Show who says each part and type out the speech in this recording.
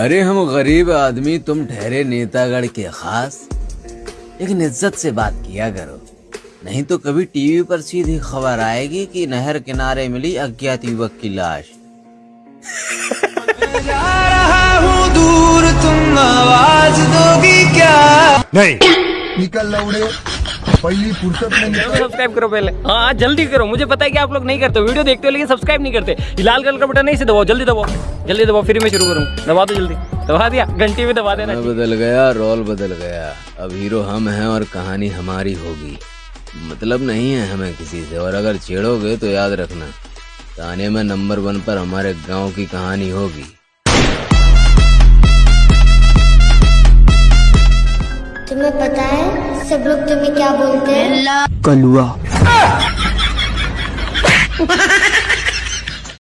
Speaker 1: अरे हम गरीब आदमी तुम ठहरे नेतागढ़ के खास। लेकिन इज़्ज़त से बात किया करो। नहीं तो कभी टीवी पर सीधी खबर आएगी कि नहर किनारे मिली अज्ञात युवक की लाश।
Speaker 2: निकल लौड़े पहली फुर्सत में
Speaker 3: सब्सक्राइब करो पहले। हाँ जल्दी करो। मुझे पता है कि आप लोग नहीं करते वीडियो देखते हो लेकिन सब्सक्राइब नहीं करते। लाल कलर का बटन नहीं से दबाओ। जल्दी दबाओ। जल्दी दबाओ फिर मैं शुरू करूँ। दबा दो जल्दी। दबा दिया। घंटी में दबा देना।
Speaker 1: बदल गया रोल बदल गया। अब हीरो हम हैं और कहानी हमारी होगी। मतलब नहीं है हमें किसी से। और अगर छेड़ोगे तो याद रखना। ताने में नंबर वन पर हमारे गाँव की कहानी होगी।
Speaker 4: तुम्हें पता है सब लोग तुम्हें क्या बोलते हैं?
Speaker 5: कलुआ।